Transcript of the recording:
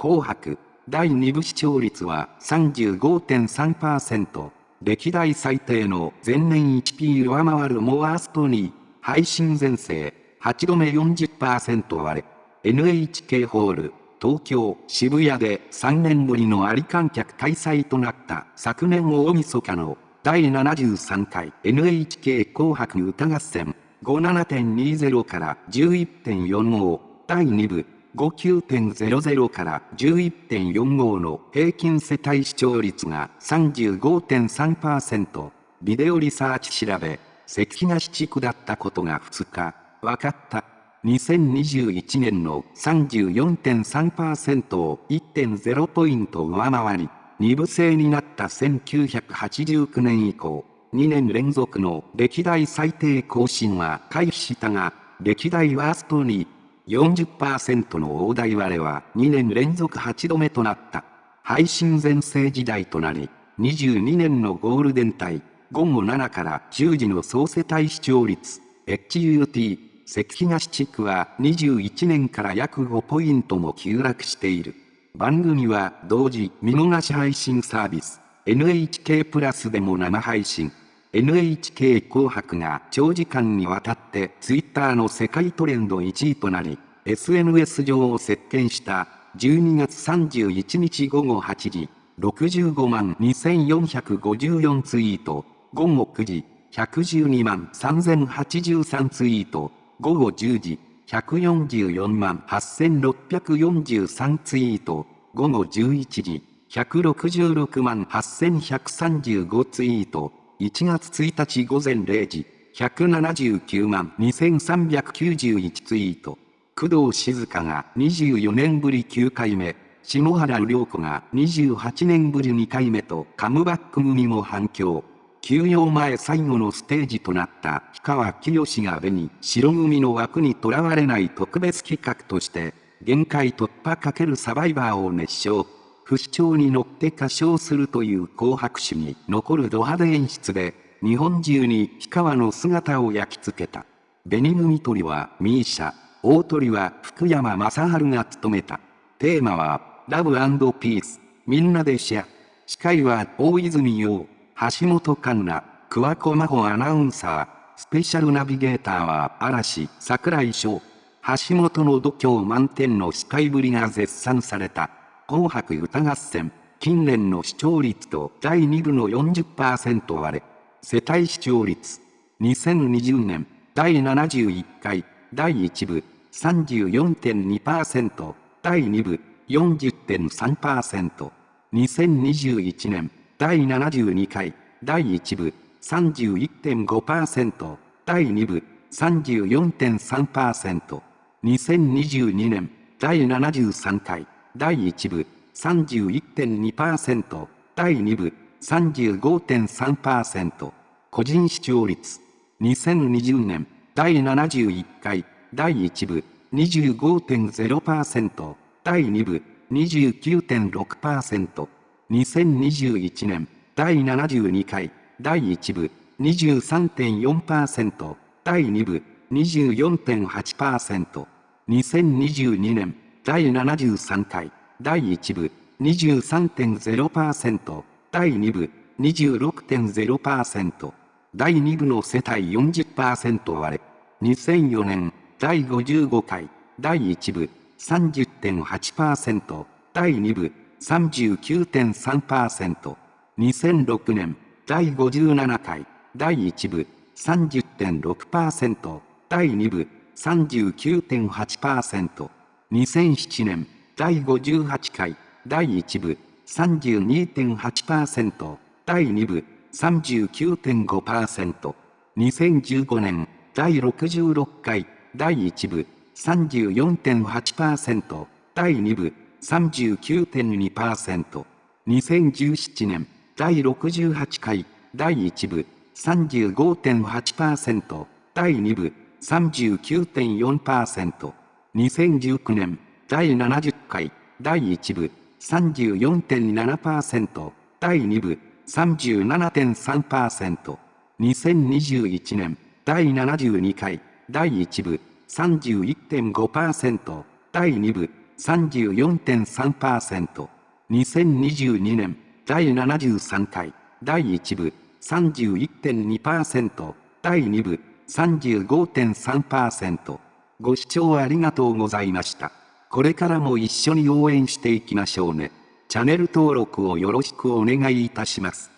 紅白、第2部視聴率は35.3%。歴代最低の前年 1P 上回るモアーストに、配信全盛、8度目40%割れ、NHK ホール、東京、渋谷で3年ぶりのあり観客開催となった。昨年大晦日の第73回 NHK 紅白歌合戦。57.20から11.45第2部59.00から11.45の平均世帯視聴率が35.3%、ビデオリサーチ調べ、関東地区だったことが2日、分かった。2021年の34.3%を1.0ポイント上回り、二部制になった1989年以降、2年連続の歴代最低更新は回避したが、歴代ワーストに40%の大台割れは2年連続8度目となった。配信全盛時代となり、22年のゴールデン帯、午後7から10時の総世帯視聴率、HUT、関東地区は21年から約5ポイントも急落している。番組は同時見逃し配信サービス、NHK プラスでも生配信。NHK 紅白が長時間にわたってツイッターの世界トレンド1位となり、SNS 上を席巻した12月31日午後8時、65万2454ツイート、午後9時、112万3083ツイート、午後10時、144万8643ツイート、午後11時、166万8135ツイート、1月1日午前0時、179万2391ツイート。工藤静香が24年ぶり9回目、篠原涼子が28年ぶり2回目とカムバック組も反響。休養前最後のステージとなった氷川きよしが紅白組の枠にとらわれない特別企画として、限界突破×サバイバーを熱唱。不死鳥に乗って歌唱するという紅白史に残るド派手演出で、日本中に氷川の姿を焼き付けた。紅組鳥はミーシャ、大鳥は福山雅治が務めた。テーマは、ラブピース、みんなでシェア。司会は大泉洋、橋本環奈、桑子真帆アナウンサー、スペシャルナビゲーターは嵐、桜井翔。橋本の度胸満点の司会ぶりが絶賛された。紅白歌合戦、近年の視聴率と第2部の40%割れ、世帯視聴率、2020年、第71回、第1部、34.2%、第2部、40.3%、2021年、第72回、第1部、31.5%、第2部、34.3%、2022年、第73回、第1部31.2%、第2部35.3%、個人視聴率2020年第71回第1部25.0%、第2部29.6%、2021年第72回第1部23.4%、第2部24.8%、2022年第73回、第1部、23.0%、第2部、26.0%、第2部の世帯40%割れ、2004年、第55回、第1部、30.8%、第2部、39.3%、2006年、第57回、第1部、30.6%、第2部、39.8%、2007年、第58回、第1部、32.8%、第2部、39.5%、2015年、第66回、第1部、34.8%、第2部、39.2%、2017年、第68回、第1部、35.8%、第2部、39.4%、2019年、第70回、第1部、34.7%、第2部、37.3%、2021年、第72回、第1部、31.5%、第2部、34.3%。2022年第73回第1部31.2%第2部35.3%ご視聴ありがとうございました。これからも一緒に応援していきましょうね。チャンネル登録をよろしくお願いいたします。